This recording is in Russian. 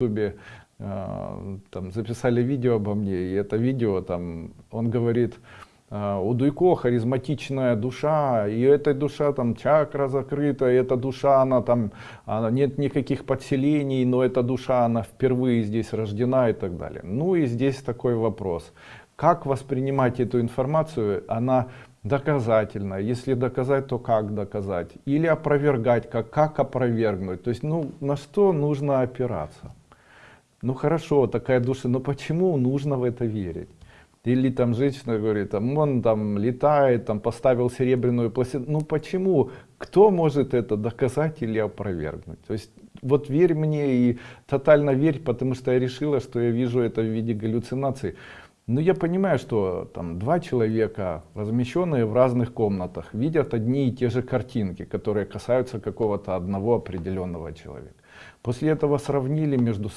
ютубе э, там записали видео обо мне и это видео там он говорит э, у Дуйко харизматичная душа и эта душа там чакра закрыта эта душа она там она, нет никаких подселений но эта душа она впервые здесь рождена и так далее. Ну и здесь такой вопрос. Как воспринимать эту информацию? Она доказательно если доказать то как доказать? Или опровергать как как опровергнуть? То есть ну на что нужно опираться ну хорошо, такая душа, но почему нужно в это верить? Или там женщина говорит, там, он там летает, там поставил серебряную пластину. Ну почему? Кто может это доказать или опровергнуть? То есть вот верь мне и тотально верь, потому что я решила, что я вижу это в виде галлюцинаций. Но я понимаю, что там два человека, размещенные в разных комнатах, видят одни и те же картинки, которые касаются какого-то одного определенного человека. После этого сравнили между собой